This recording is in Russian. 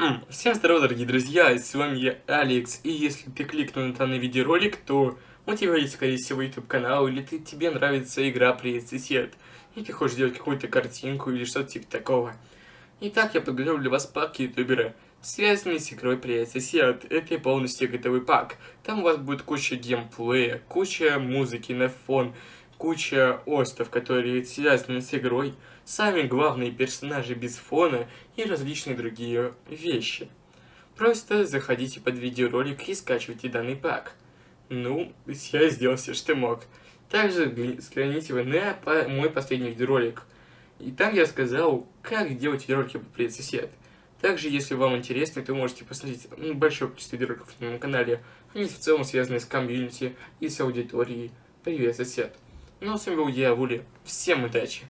Всем здорова, дорогие друзья, с вами я, Алекс, и если ты кликнул на данный видеоролик, то у тебя есть, скорее всего, YouTube канал, или ты, тебе нравится игра Сосед, и ты хочешь сделать какую-то картинку или что-то типа такого. Итак, я подготовил для вас пак ютубера, связанный с игрой Сосед. Это полностью готовый пак. Там у вас будет куча геймплея, куча музыки на фон, куча остов, которые связаны с игрой, сами главные персонажи без фона и различные другие вещи. Просто заходите под видеоролик и скачивайте данный пак. Ну, я сделал все, что мог. Также взгляните вы на мой последний видеоролик. И там я сказал, как делать видеоролики по привет сосед. Также, если вам интересно, то можете посмотреть большое количество видеороликов на моем канале. Они в целом связаны с комьюнити и с аудиторией. Привет, сосед. Ну, а с вами был я, Вули. Всем удачи!